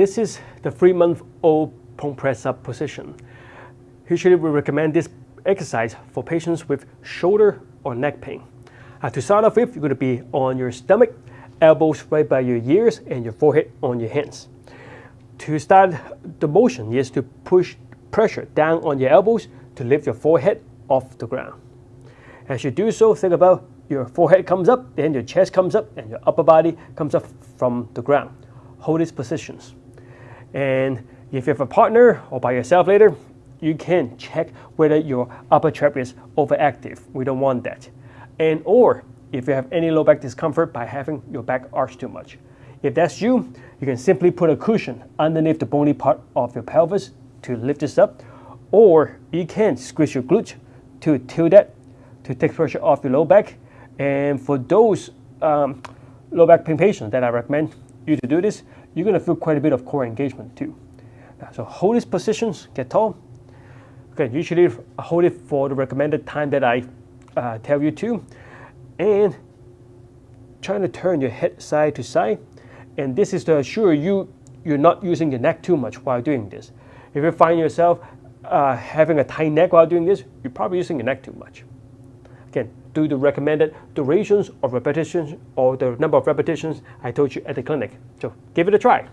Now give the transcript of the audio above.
this is the three-month-old prone press up position. Usually we recommend this exercise for patients with shoulder or neck pain. Uh, to start off with, you're going to be on your stomach, elbows right by your ears, and your forehead on your hands. To start the motion is to push pressure down on your elbows to lift your forehead off the ground. As you do so, think about your forehead comes up, then your chest comes up, and your upper body comes up from the ground. Hold these positions. And if you have a partner or by yourself later, you can check whether your upper trap is overactive. We don't want that. And or if you have any low back discomfort by having your back arch too much. If that's you, you can simply put a cushion underneath the bony part of your pelvis to lift this up, or you can squeeze your glute to tilt that to take pressure off your low back. And for those um, low back pain patients that I recommend you to do this, you're going to feel quite a bit of core engagement too. So hold these positions, get tall. Okay, usually hold it for the recommended time that I uh, tell you to. And trying to turn your head side to side. And this is to assure you you're not using your neck too much while doing this. If you find yourself uh, having a tight neck while doing this, you're probably using your neck too much. Again, do the recommended durations of repetitions or the number of repetitions I told you at the clinic. So give it a try.